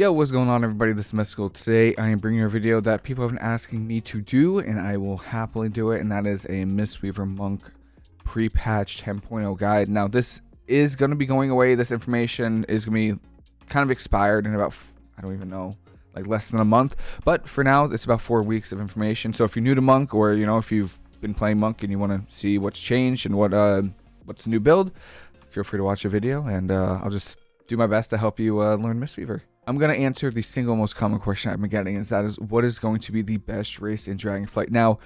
Yo, what's going on everybody? This is Mystical. Today I am bringing you a video that people have been asking me to do and I will happily do it and that is a Mistweaver Monk pre-patch 10.0 guide. Now this is going to be going away. This information is going to be kind of expired in about, I don't even know, like less than a month. But for now, it's about four weeks of information. So if you're new to Monk or, you know, if you've been playing Monk and you want to see what's changed and what uh, what's the new build, feel free to watch a video and uh, I'll just do my best to help you uh, learn Mistweaver. I'm going to answer the single most common question I've been getting is that is what is going to be the best race in Dragonflight? Now,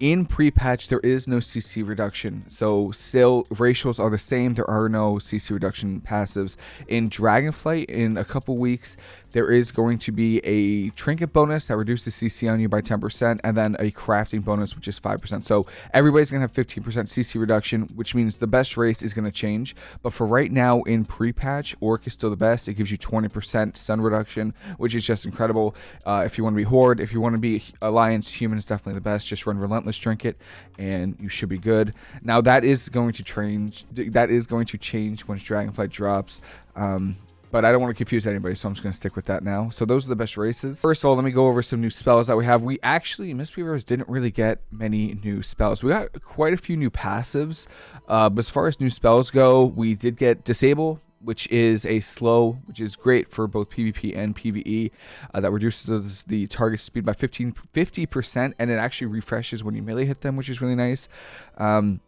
in pre-patch there is no cc reduction. So still racials are the same. There are no cc reduction passives. In dragonflight in a couple weeks there is going to be a trinket bonus that reduces cc on you by 10% and then a crafting bonus which is 5% so everybody's gonna have 15% cc reduction which means the best race is going to change. But for right now in pre-patch orc is still the best. It gives you 20% stun reduction which is just incredible. Uh, if you want to be horde if you want to be alliance human is definitely the best. Just run relentless Relentless Trinket, and you should be good. Now that is going to change. That is going to change once Dragonflight drops. Um, but I don't want to confuse anybody, so I'm just going to stick with that now. So those are the best races. First of all, let me go over some new spells that we have. We actually, Mistweavers didn't really get many new spells. We got quite a few new passives, uh, but as far as new spells go, we did get Disable, which is a slow, which is great for both PvP and PvE. Uh, that reduces the target speed by 15, 50%, and it actually refreshes when you melee hit them, which is really nice. Um,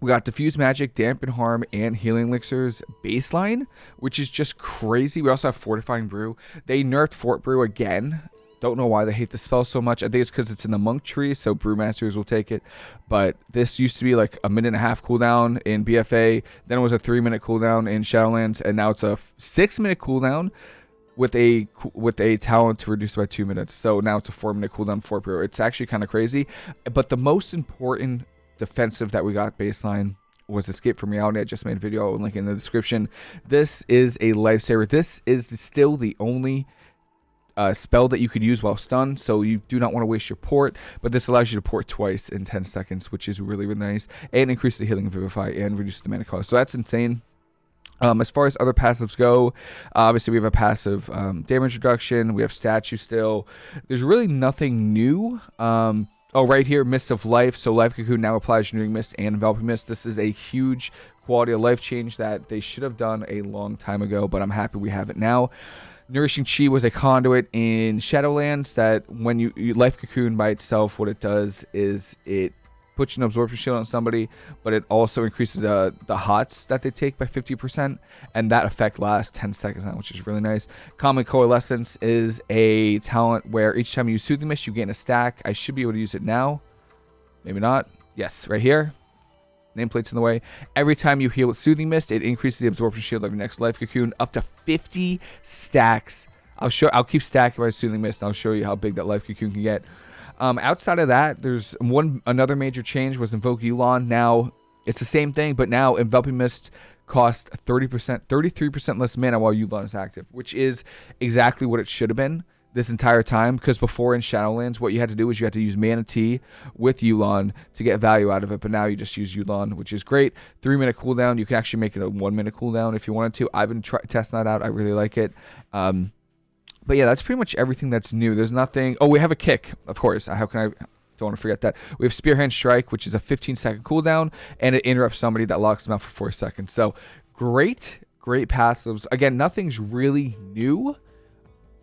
we got Diffuse Magic, Dampen Harm, and Healing Elixirs baseline, which is just crazy. We also have Fortifying Brew. They nerfed Fort Brew again. Don't know why they hate the spell so much. I think it's because it's in the monk tree, so brewmasters will take it. But this used to be like a minute and a half cooldown in BFA. Then it was a three minute cooldown in Shadowlands, and now it's a six minute cooldown with a with a talent to reduce by two minutes. So now it's a four minute cooldown for brew. It's actually kind of crazy. But the most important defensive that we got baseline was Escape from Reality. I just made a video. Link in the description. This is a lifesaver. This is still the only uh, spell that you could use while stunned, so you do not want to waste your port, but this allows you to port twice in 10 seconds, which is really, really nice, and increase the healing of Vivify and reduce the mana cost. So that's insane. Um, as far as other passives go, obviously we have a passive um, damage reduction. We have statue still. There's really nothing new. Um, oh, right here, Mist of Life. So Life Cocoon now applies Renewing Mist and Enveloping Mist. This is a huge quality of life change that they should have done a long time ago, but I'm happy we have it now. Nourishing Chi was a conduit in Shadowlands that when you, you Life Cocoon by itself, what it does is it puts an absorption shield on somebody, but it also increases the, the hots that they take by 50%, and that effect lasts 10 seconds which is really nice. Calming Coalescence is a talent where each time you use Soothing Mist, you gain a stack. I should be able to use it now. Maybe not. Yes, right here nameplate's in the way. Every time you heal with Soothing Mist, it increases the absorption shield of your next life cocoon up to 50 stacks. I'll show. I'll keep stacking my Soothing Mist. And I'll show you how big that life cocoon can get. Um, outside of that, there's one another major change was Invoke Yu'lon. Now it's the same thing, but now Enveloping Mist costs 30%, 33% less mana while Yu'lon is active, which is exactly what it should have been this entire time because before in Shadowlands, what you had to do was you had to use Mana Tea with Yu'lon to get value out of it, but now you just use Yu'lon, which is great. Three minute cooldown. You can actually make it a one minute cooldown if you wanted to. I've been trying testing that out. I really like it. Um, but yeah, that's pretty much everything that's new. There's nothing. Oh, we have a kick, of course. How can I? Don't want to forget that. We have Spearhand Strike, which is a 15 second cooldown, and it interrupts somebody that locks them out for four seconds. So great, great passives. Again, nothing's really new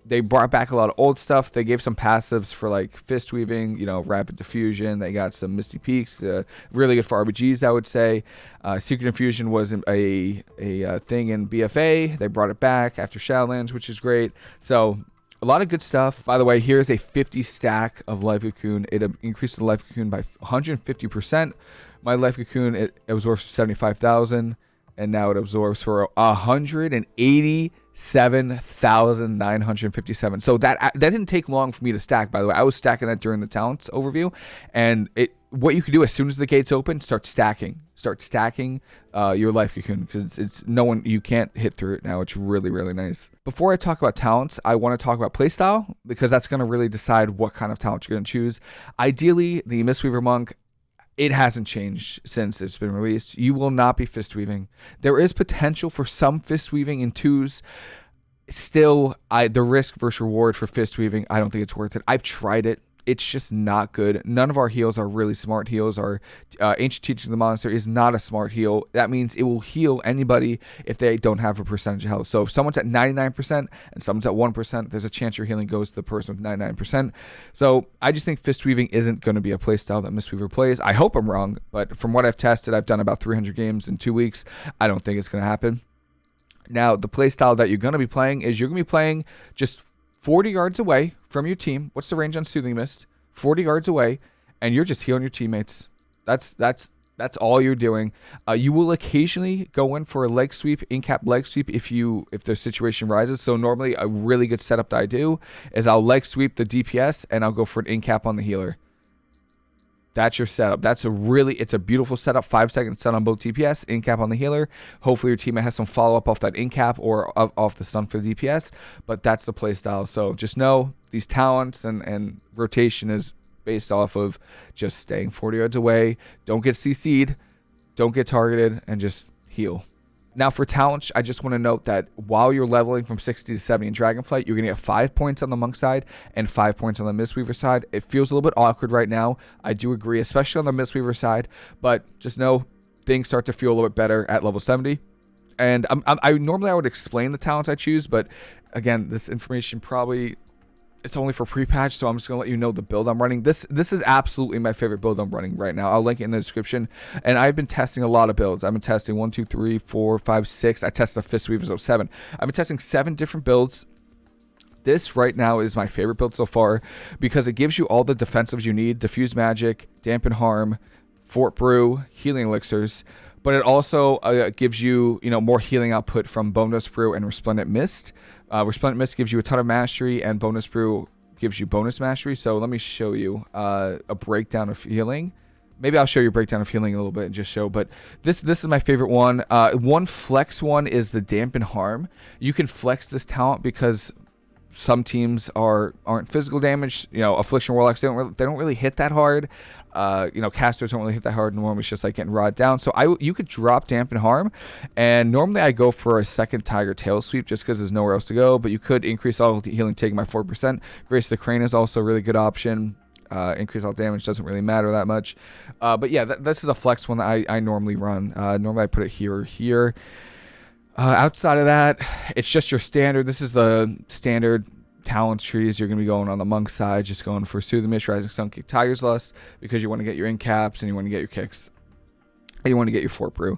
they brought back a lot of old stuff. They gave some passives for like fist weaving, you know, rapid diffusion. They got some misty peaks, uh, really good for RBGs, I would say. Uh, Secret Infusion was a a, a uh, thing in BFA. They brought it back after Shadowlands, which is great. So a lot of good stuff. By the way, here's a 50 stack of Life Cocoon. It increased the Life Cocoon by 150%. My Life Cocoon it absorbs 75,000, and now it absorbs for 180 7,957. So that that didn't take long for me to stack, by the way. I was stacking that during the talents overview. And it what you can do as soon as the gates open, start stacking. Start stacking uh, your life cocoon because it's, it's no one, you can't hit through it now. It's really, really nice. Before I talk about talents, I want to talk about playstyle because that's going to really decide what kind of talent you're going to choose. Ideally, the Mistweaver Monk it hasn't changed since it's been released. You will not be fist weaving. There is potential for some fist weaving in twos. still, I the risk versus reward for fist weaving, I don't think it's worth it. I've tried it it's just not good. None of our heals are really smart heals. Our uh, Ancient Teaching of the Monastery is not a smart heal. That means it will heal anybody if they don't have a percentage of health. So if someone's at 99% and someone's at 1%, there's a chance your healing goes to the person with 99%. So I just think Fist Weaving isn't going to be a playstyle that Mistweaver plays. I hope I'm wrong, but from what I've tested, I've done about 300 games in two weeks. I don't think it's going to happen. Now, the playstyle that you're going to be playing is you're going to be playing just 40 yards away from your team. What's the range on Soothing Mist? 40 yards away, and you're just healing your teammates. That's that's that's all you're doing. Uh, you will occasionally go in for a leg sweep, in cap leg sweep if you if the situation rises. So normally a really good setup that I do is I'll leg sweep the DPS and I'll go for an in cap on the healer. That's your setup. That's a really, it's a beautiful setup. Five seconds stun on both DPS, in cap on the healer. Hopefully your teammate has some follow up off that in cap or off the stun for the DPS. But that's the play style. So just know these talents and, and rotation is based off of just staying 40 yards away. Don't get CC'd, don't get targeted, and just heal. Now for talents, I just want to note that while you're leveling from 60 to 70 in Dragonflight, you're going to get 5 points on the Monk side and 5 points on the Mistweaver side. It feels a little bit awkward right now. I do agree, especially on the Mistweaver side, but just know things start to feel a little bit better at level 70. And I'm, I'm, I normally I would explain the talents I choose, but again, this information probably it's only for pre-patch, so I'm just gonna let you know the build I'm running. This this is absolutely my favorite build I'm running right now. I'll link it in the description. And I've been testing a lot of builds. I've been testing one, two, three, four, five, six. I tested the Fist Weavers 07. I've been testing seven different builds. This right now is my favorite build so far because it gives you all the defensives you need: diffuse magic, dampen harm, fort brew, healing elixirs but it also uh, gives you you know more healing output from Bonedust Brew and resplendent mist uh, Resplendent Mist gives you a ton of mastery, and Bonedust Brew gives you bonus mastery. So let me show you uh, a breakdown of healing. Maybe I'll show you a breakdown of healing a little bit and just show. But this this is my favorite one. Uh, one flex one is the Dampen Harm. You can flex this talent because some teams are aren't physical damage. You know, Affliction Warlocks they don't really, they don't really hit that hard. Uh, you know, casters don't really hit that hard. Normally, it's just like getting rod down. So I you could drop dampen harm, and normally I go for a second tiger tail sweep just because there's nowhere else to go. But you could increase all healing taking by four percent. Grace the Crane is also a really good option. Uh, increase all damage doesn't really matter that much. Uh, but yeah, th this is a flex one that I, I normally run. Uh, normally I put it here or here. Uh, outside of that, it's just your standard. This is the standard talents trees, you're going to be going on the monk side, just going for Soothing Mist, Rising Sun, Kick, Tiger's Lust, because you want to get your in caps and you want to get your kicks. You want to get your Fort Brew.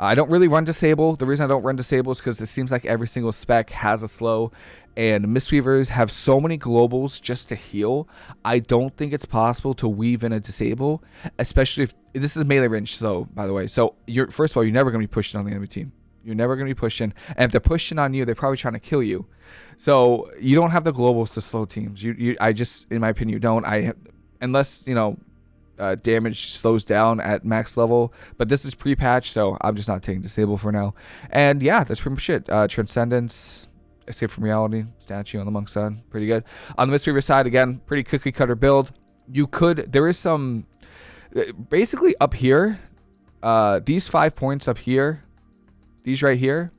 I don't really run Disable. The reason I don't run Disable is because it seems like every single spec has a slow, and Mistweavers have so many globals just to heal. I don't think it's possible to weave in a Disable, especially if this is melee range slow, by the way. So you're first of all, you're never going to be pushing on the enemy team. You're never going to be pushing. And if they're pushing on you, they're probably trying to kill you. So you don't have the globals to slow teams. You, you I just, in my opinion, you don't. I, unless you know, uh, damage slows down at max level. But this is pre-patch, so I'm just not taking disable for now. And yeah, that's pretty much it. Uh, Transcendence, Escape from Reality, statue on the monk side, pretty good. On the Mistweaver side, again, pretty cookie cutter build. You could, there is some, uh, basically up here, uh, these five points up here these right here,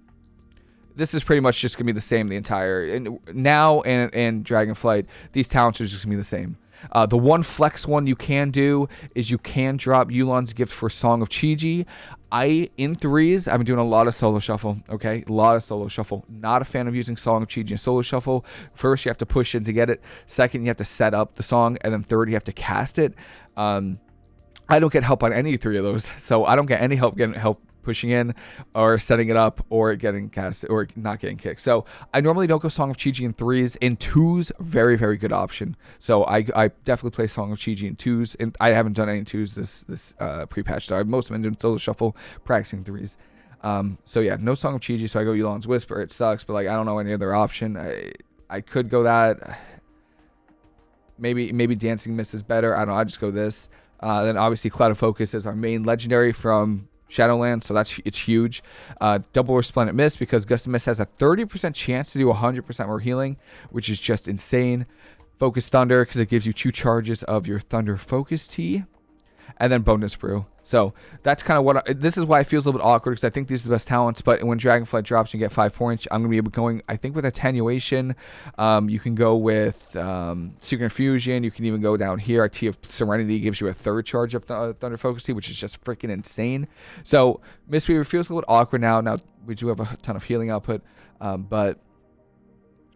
this is pretty much just gonna be the same the entire and now and and Dragonflight. These talents are just gonna be the same. Uh, the one flex one you can do is you can drop Yu'lon's gift for Song of Chi-Ji. I in threes, I've been doing a lot of solo shuffle. Okay, a lot of solo shuffle. Not a fan of using Song of Chi-Ji in solo shuffle. First, you have to push in to get it. Second, you have to set up the song, and then third, you have to cast it. Um, I don't get help on any three of those, so I don't get any help getting help pushing in or setting it up or getting cast or not getting kicked. So I normally don't go Song of Chi-Ji in threes. In twos, very, very good option. So I, I definitely play Song of Chi-Ji in twos. And I haven't done any twos this this uh, pre-patch. So I've mostly been doing solo shuffle, practicing threes. Um, so yeah, no Song of Chi-Ji. So I go Yu'lon's Whisper. It sucks, but like I don't know any other option. I I could go that. Maybe maybe Dancing Mist is better. I don't know. I just go this. Uh, then obviously Clouded Focus is our main legendary from Shadowland, so that's it's huge. Uh, double Resplendent Mist because Gust of Mist has a 30% chance to do 100% more healing, which is just insane. Focus Thunder because it gives you two charges of your Thunder Focus Tea. And then Bonedust Brew. So that's kind of what I, this is why it feels a little bit awkward because I think these are the best talents. But when Dragonflight drops, you get five points. I'm gonna be going. I think with attenuation, um, you can go with um, Secret Infusion. You can even go down here. Tea of Serenity gives you a third charge of th- uh, Thunder Focus Tea, which is just freaking insane. So Mistweaver feels a little awkward now. Now we do have a ton of healing output, um, but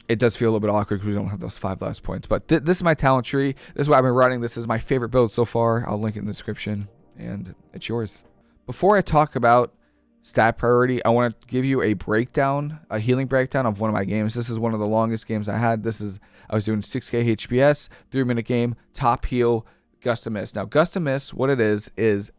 it does feel a little bit awkward because we don't have those five last points. But th- this is my talent tree. This is what I've been running. This is my favorite build so far. I'll link it in the description, and it's yours. Before I talk about stat priority, I want to give you a breakdown, a healing breakdown of one of my games. This is one of the longest games I had. This is I was doing 6k HPS, three minute game, top heal, gust of mist. Now, gust of mist, what it is is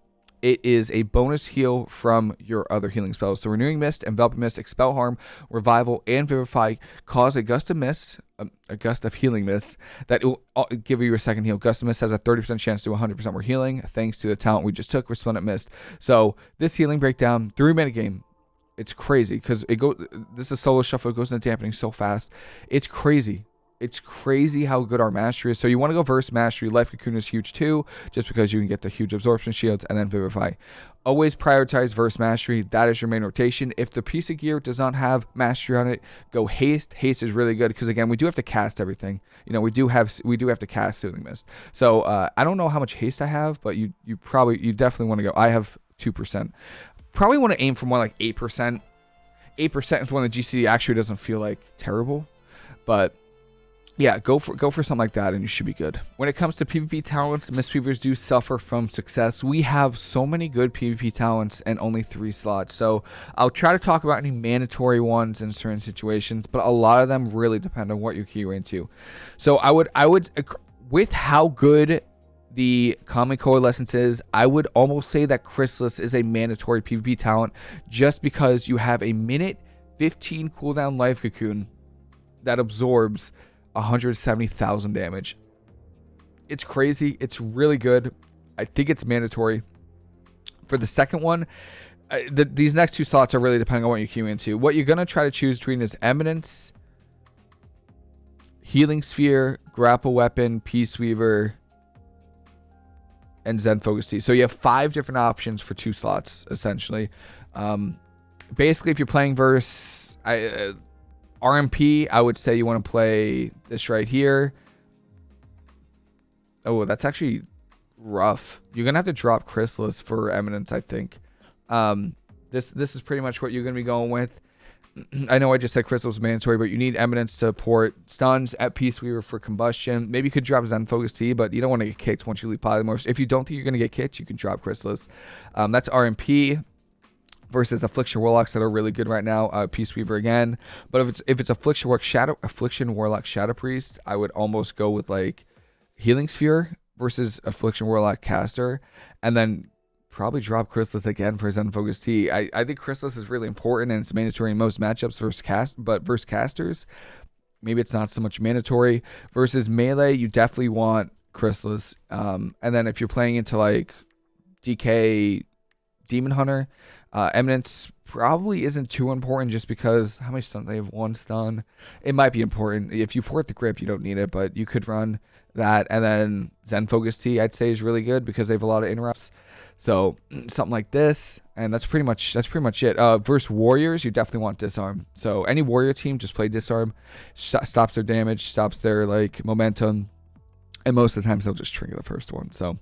it is a bonus heal from your other healing spells. So Renewing Mist, Enveloping Mist, Expel Harm, Revival, and Vivify cause a gust of mist, um, a gust of healing mist that will uh, give you a second heal. Gust of Mist has a 30% chance to 100% more healing thanks to the talent we just took, Resplendent Mist. So this healing breakdown, three minute game, it's crazy because it go. This is solo shuffle. It goes into dampening so fast. It's crazy it's crazy how good our mastery is. So you want to go verse mastery. Life Cocoon is huge too, just because you can get the huge absorption shields and then Vivify. Always prioritize verse mastery. That is your main rotation. If the piece of gear does not have mastery on it, go haste. Haste is really good because again, we do have to cast everything. You know, we do have we do have to cast Soothing Mist. So uh, I don't know how much haste I have, but you you probably you definitely want to go. I have two percent. Probably want to aim for more like eight percent. Eight percent is when the GC actually doesn't feel like terrible, but yeah, go for go for something like that, and you should be good. When it comes to PvP talents, Mistweavers do suffer from success. We have so many good PvP talents and only three slots, so I'll try to talk about any mandatory ones in certain situations, but a lot of them really depend on what you're into. So I would I would uh, with how good the calming coalescence is, I would almost say that Chrysalis is a mandatory PvP talent just because you have a minute 15 cooldown life cocoon that absorbs 170,000 damage. It's crazy. It's really good. I think it's mandatory. For the second one, the, these next two slots are really depending on what you queue into. What you're going to try to choose between is Eminence, Healing Sphere, Grapple Weapon, Peace Weaver, and Zen Focus Tea. So you have five different options for two slots, essentially. Um, basically, if you're playing verse, I, uh, RMP, I would say you want to play this right here. Oh, that's actually rough. You're gonna have to drop Chrysalis for Eminence, I think. Um, this this is pretty much what you're gonna be going with. I know I just said Chrysalis mandatory, but you need Eminence to port stuns at Peace Weaver for combustion. Maybe you could drop Zen Focus Tea, but you don't want to get kicked once you leave Polymorphs. If you don't think you're gonna get kicked, you can drop Chrysalis. Um, that's RMP versus Affliction Warlocks that are really good right now. Uh, Peace Weaver again, but if it's if it's Affliction Warlock Shadow Affliction Warlock Shadow Priest, I would almost go with like Healing Sphere versus Affliction Warlock Caster, and then probably drop Chrysalis again for Zen Focus Tea. I, I think Chrysalis is really important and it's mandatory in most matchups versus cast, but versus casters, maybe it's not so much mandatory. Versus melee, you definitely want Chrysalis. Um, and then if you're playing into like DK Demon Hunter, uh, Eminence probably isn't too important just because how many stuns they have one stun. It might be important if you port the grip, you don't need it, but you could run that. And then Zen Focus Tea, I'd say, is really good because they have a lot of interrupts. So something like this, and that's pretty much that's pretty much it. Uh, versus warriors, you definitely want disarm. So any warrior team, just play disarm, st- stops their damage, stops their like momentum, and most of the times they'll just trigger the first one. So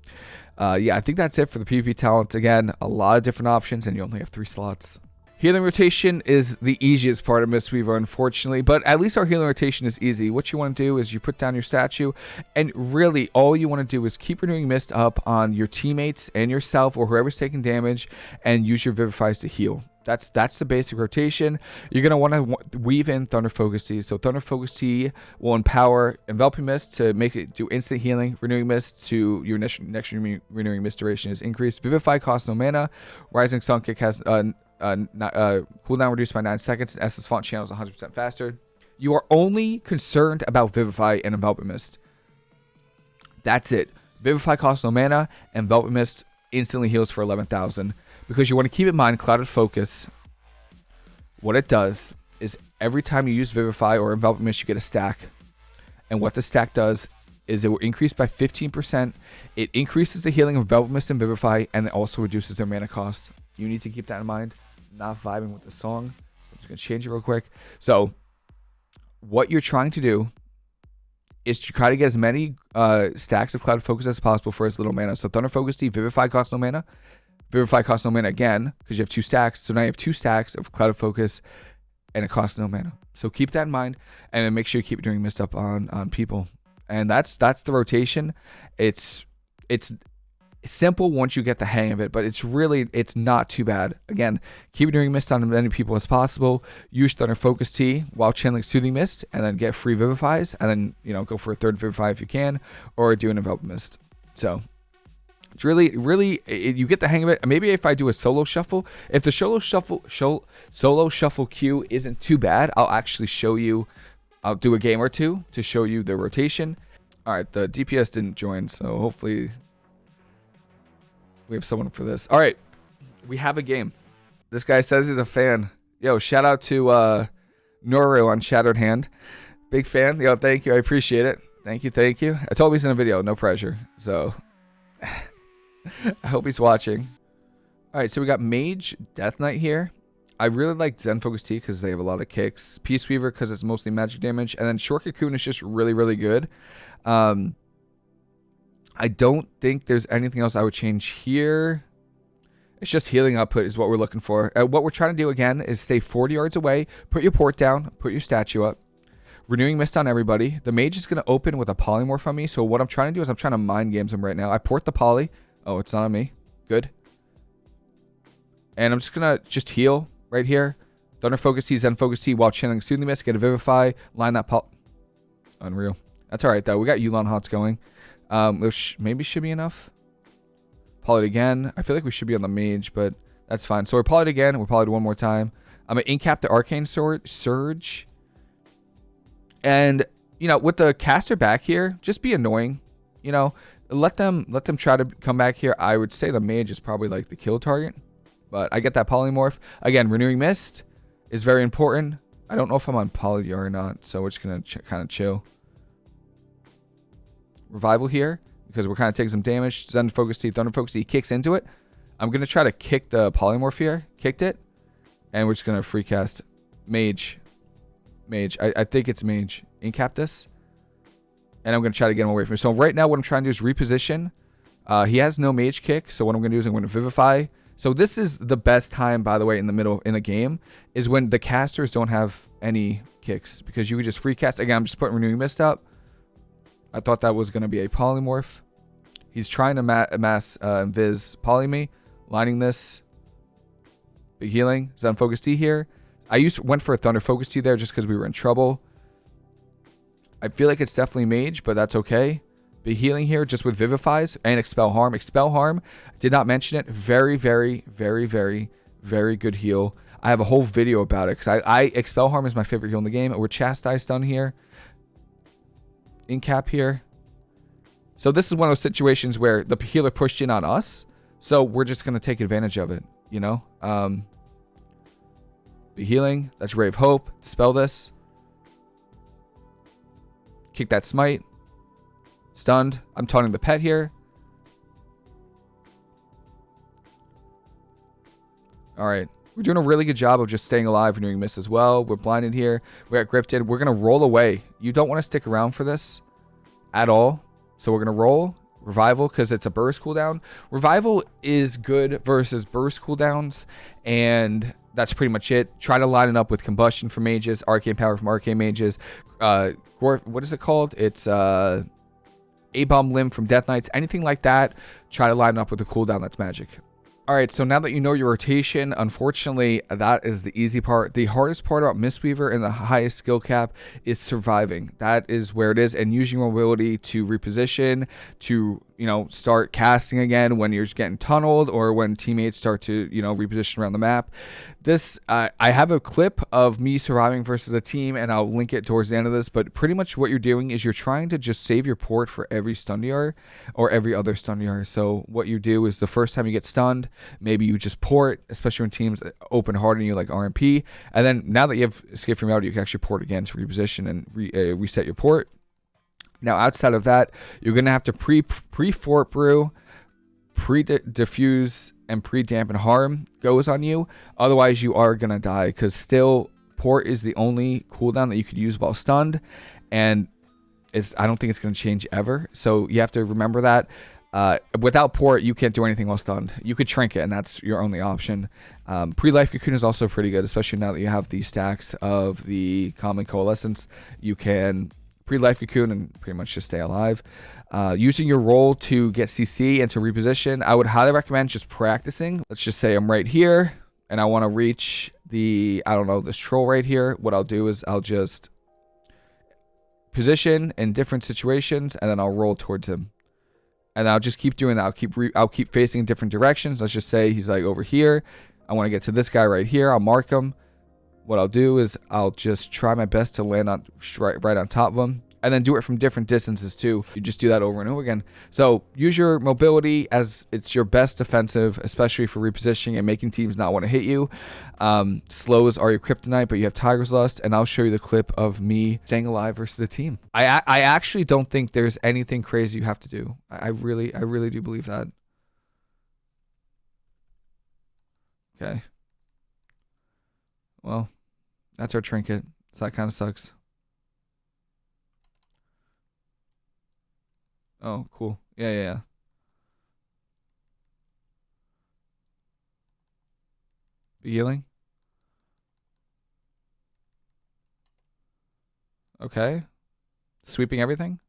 uh, yeah, I think that's it for the PvP talent. Again, a lot of different options, and you only have three slots. Healing rotation is the easiest part of Mistweaver, unfortunately, but at least our healing rotation is easy. What you want to do is you put down your statue, and really all you want to do is keep renewing mist up on your teammates and yourself or whoever's taking damage, and use your Vivifies to heal. That's that's the basic rotation. You're gonna want to weave in Thunder Focus Tea. So Thunder Focus Tea will empower Enveloping Mist to make it do instant healing. Renewing Mist to your next, next Renewing Mist duration is increased. Vivify costs no mana. Rising Sun Kick has uh, uh, uh, cooldown reduced by 9 seconds. and Essence Font channels 100% faster. You are only concerned about Vivify and Enveloping Mist. That's it. Vivify costs no mana. Enveloping Mist instantly heals for 11,000 because you want to keep in mind clouded focus. What it does is every time you use Vivify or Envelop Mist, you get a stack. And what the stack does is it will increase by 15%. It increases the healing of Envelop Mist and Vivify, and it also reduces their mana cost. You need to keep that in mind. not vibing with the song. I'm just going to change it real quick. So, what you're trying to do is to try to get as many uh, stacks of Cloud Focus as possible for as little mana. So, Thunder Focus Tea, Vivify costs no mana. Vivify costs no mana again because you have two stacks. So now you have two stacks of Cloud Focus and it costs no mana. So keep that in mind and then make sure you keep doing mist up on on people. And that's that's the rotation. It's it's simple once you get the hang of it, but it's really it's not too bad. Again, keep doing mist on as many people as possible. Use Thunder Focus Tea while channeling Soothing Mist, and then get free Vivifies, and then you know go for a third Vivify if you can, or do an Envelop Mist. So it's really, really, it, you get the hang of it. Maybe if I do a solo shuffle, if the solo shuffle, show, solo shuffle queue isn't too bad, I'll actually show you. I'll do a game or two to show you the rotation. All right, the DPS didn't join, so hopefully we have someone for this. All right, we have a game. This guy says he's a fan. Yo, shout out to uh, Noru on Shattered Hand. Big fan. Yo, thank you. I appreciate it. Thank you, thank you. I told him he's in a video, no pressure. So I hope he's watching. All right, so we got Mage, Death Knight here. I really like Zen Focus Tea because they have a lot of kicks. Peace Weaver because it's mostly magic damage. And then Short Cocoon is just really, really good. Um, I don't think there's anything else I would change here. It's just healing output is what we're looking for. Uh, what we're trying to do again is stay 40 yards away, put your port down, put your statue up. Renewing Mist on everybody. The mage is going to open with a polymorph on me. So what I'm trying to do is I'm trying to mind games him right now. I port the poly. Oh, it's not on me. Good. And I'm just going to just heal right here. Thunder Focus Tea, Zen Focus Tea while channeling Soothing Mist. Get a Vivify. Line that pol... Unreal. That's alright, though. We got Yu'lon Hots going. Um, which maybe should be enough. Poly again. I feel like we should be on the mage, but that's fine. So we're polyed again. We're polyed one more time. I'm going to incap the Arcane Sword Surge. And, you know, with the caster back here, just be annoying. You know, let them let them try to come back here. I would say the mage is probably like the kill target, but I get that polymorph again. Renewing mist is very important. I don't know if I'm on poly or not, so we're just gonna kind of chill. Revival here because we're kind of taking some damage. Thunder focus Tea, thunder focus Tea kicks into it. I'm gonna try to kick the polymorph here. Kicked it, and we're just gonna free cast mage. Mage. I, I think it's mage. Incap this and I'm going to try to get him away from. So right now what I'm trying to do is reposition. Uh, he has no mage kick, so what I'm going to do is I'm going to vivify. So this is the best time, by the way, in the middle in a game, is when the casters don't have any kicks because you can just free cast. Again, I'm just putting renewing mist up. I thought that was going to be a polymorph. He's trying to ma mass uh, Viz poly me, lining this. Big healing. Is Zen Focus Tea here. I used went for a Thunder Focus Tea there just because we were in trouble. I feel like it's definitely mage, but that's okay. Be healing here just with Vivifies and Expel Harm. Expel Harm, did not mention it. Very, very, very, very, very good heal. I have a whole video about it because I, I Expel Harm is my favorite heal in the game. We're Chastise done here. In cap here. So this is one of those situations where the healer pushed in on us. So we're just going to take advantage of it, you know? Um, be healing. That's Ray of Hope. Dispel this. Kick that smite. Stunned. I'm taunting the pet here. Alright. We're doing a really good job of just staying alive and doing miss as well. We're blinded here. We got at Grifted. We're going to roll away. You don't want to stick around for this at all. So we're going to roll. Revival because it's a burst cooldown. Revival is good versus burst cooldowns. And that's pretty much it. Try to line it up with combustion from mages, arcane power from arcane mages. Uh, what is it called? It's uh, a bomb limb from death knights. Anything like that. Try to line up with a cooldown that's magic. All right, so now that you know your rotation, unfortunately, that is the easy part. The hardest part about Mistweaver and the highest skill cap is surviving. That is where it is, and using your ability to reposition, to you know, start casting again when you're getting tunneled or when teammates start to, you know, reposition around the map. This, uh, I have a clip of me surviving versus a team, and I'll link it towards the end of this. But pretty much what you're doing is you're trying to just save your port for every stun DR or every other stun DR. So what you do is the first time you get stunned, maybe you just port, especially when teams open hard on you like RMP. And then now that you have escape from reality, you can actually port again to reposition and re, uh, reset your port. Now, outside of that, you're gonna have to pre pre fort brew, pre diffuse, and pre dampen harm goes on you. Otherwise, you are gonna die because still port is the only cooldown that you could use while stunned, and it's I don't think it's gonna change ever. So you have to remember that. Uh, without port, you can't do anything while stunned. You could Trinket, and that's your only option. Um, Pre-life cocoon is also pretty good, especially now that you have the stacks of the calming coalescence. You can pre-life cocoon and pretty much just stay alive. Uh, using your roll to get CC and to reposition, I would highly recommend just practicing. Let's just say I'm right here and I want to reach the, I don't know, this troll right here. What I'll do is I'll just position in different situations and then I'll roll towards him. And I'll just keep doing that. I'll keep I'll keep facing in different directions. Let's just say he's like over here. I want to get to this guy right here. I'll mark him what I'll do is I'll just try my best to land on right, right on top of them and then do it from different distances too. You just do that over and over again. So use your mobility as it's your best defensive, especially for repositioning and making teams not want to hit you. Um, slows are your kryptonite, but you have Tiger's Lust, and I'll show you the clip of me staying alive versus a team. I I actually don't think there's anything crazy you have to do. I really I really do believe that. Okay. Well, that's our trinket. So that kind of sucks. Oh, cool. Yeah, yeah, yeah. healing? Okay. Sweeping everything?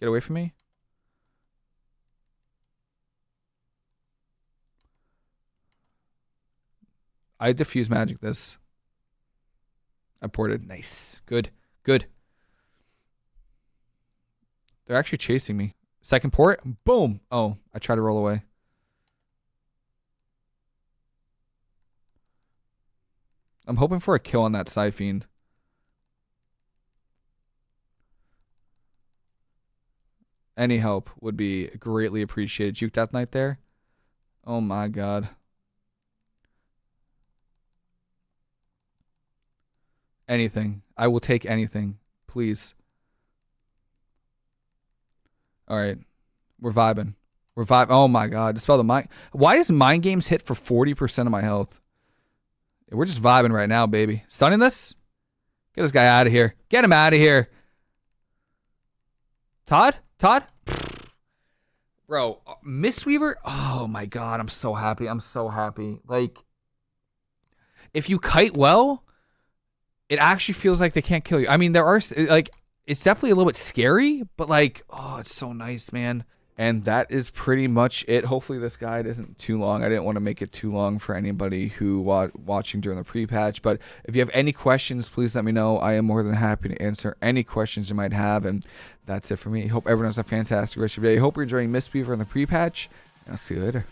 Get away from me? I diffuse magic this. I ported. Nice. Good. Good. They're actually chasing me. Second port. Boom. Oh, I tried to roll away. I'm hoping for a kill on that fiend. Any help would be greatly appreciated. Juke Death Knight there. Oh my god. Anything. I will take anything. Please. All right. We're vibing. We're vibing. Oh my god. Dispel the mind. Why does mind games hit for 40% of my health? We're just vibing right now, baby. Stunning this? Get this guy out of here. Get him out of here. Todd? Todd? Bro, uh, Mistweaver? Oh my god, I'm so happy. I'm so happy. Like, if you kite well, it actually feels like they can't kill you. I mean, there are like it's definitely a little bit scary, but like, oh, it's so nice, man. And that is pretty much it. Hopefully, this guide isn't too long. I didn't want to make it too long for anybody who wa- watching during the pre-patch. But if you have any questions, please let me know. I am more than happy to answer any questions you might have. And that's it for me. Hope everyone has a fantastic rest of your day. Hope you're enjoying Mistweaver in the pre-patch. I'll see you later.